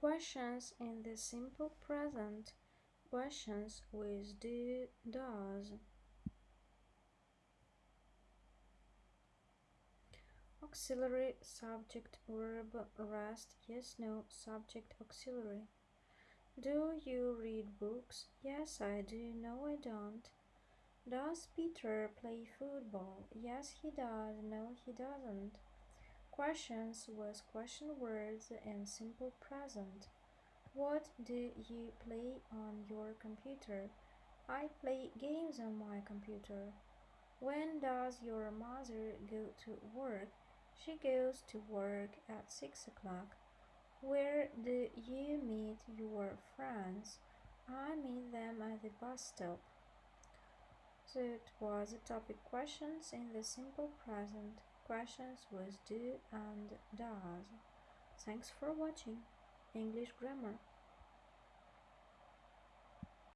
Questions in the simple present. Questions with do, does. Auxiliary subject verb rest yes no subject auxiliary. Do you read books? Yes, I do. No, I don't. Does Peter play football? Yes, he does. No, he doesn't. Questions with question words and simple present. What do you play on your computer? I play games on my computer. When does your mother go to work? She goes to work at six o'clock. Where do you meet your friends? I meet them at the bus stop. So it was the topic questions in the simple present. Questions with do and does. Thanks for watching. English grammar.